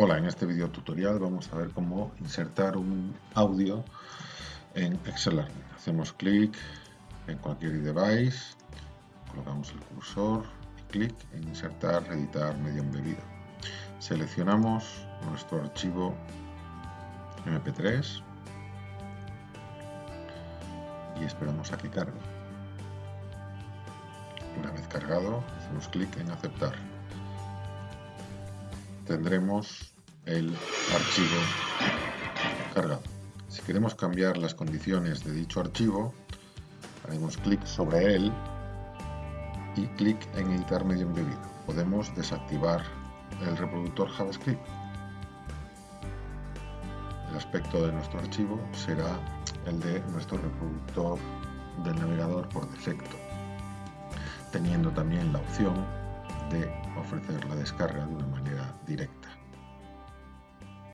Hola, en este video tutorial vamos a ver cómo insertar un audio en Excel Hacemos clic en cualquier device, colocamos el cursor clic en insertar, editar medio embebido. Seleccionamos nuestro archivo MP3 y esperamos a que cargue. Una vez cargado, hacemos clic en aceptar tendremos el archivo cargado. Si queremos cambiar las condiciones de dicho archivo, haremos clic sobre él y clic en editar medio embebido. Podemos desactivar el reproductor JavaScript. El aspecto de nuestro archivo será el de nuestro reproductor del navegador por defecto, teniendo también la opción de ofrecer la descarga de una manera directa.